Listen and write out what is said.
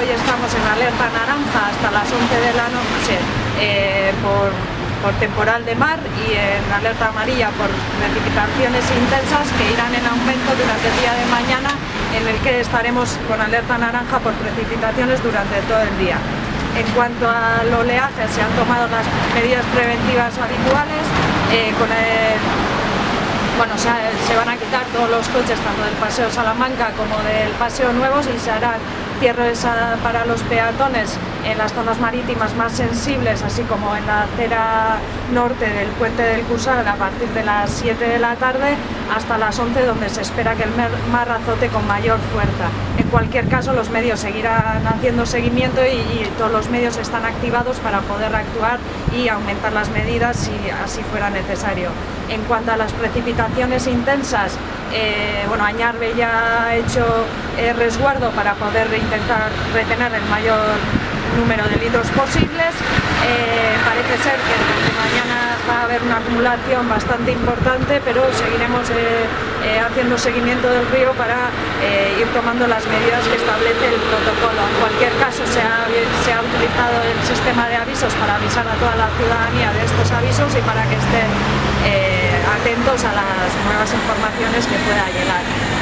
Hoy estamos en alerta naranja hasta las 11 de la noche eh, por, por temporal de mar y en alerta amarilla por precipitaciones intensas que irán en aumento durante el día de mañana en el que estaremos con alerta naranja por precipitaciones durante todo el día. En cuanto al oleaje, se han tomado las medidas preventivas habituales, eh, bueno, se, se, van a quitar todos los coches, tanto del Paseo Salamanca como del Paseo Nuevos, y se harán cierres para los peatones en las zonas marítimas más sensibles, así como en la acera norte del puente del Cursal a partir de las 7 de la tarde hasta las 11 donde se espera que el mar azote con mayor fuerza. En cualquier caso los medios seguirán haciendo seguimiento y todos los medios están activados para poder actuar y aumentar las medidas si así fuera necesario. En cuanto a las precipitaciones intensas, eh, bueno, Añarbe ya ha hecho eh, resguardo para poder intentar retener el mayor número de litros posibles. Eh, parece ser que mañana va a haber una acumulación bastante importante, pero seguiremos haciendo seguimiento del río para ir tomando las medidas que establece el protocolo. En cualquier caso se ha, se ha utilizado el sistema de avisos para avisar a toda la ciudadanía de estos avisos y para que estén atentos a las nuevas informaciones que pueda llegar.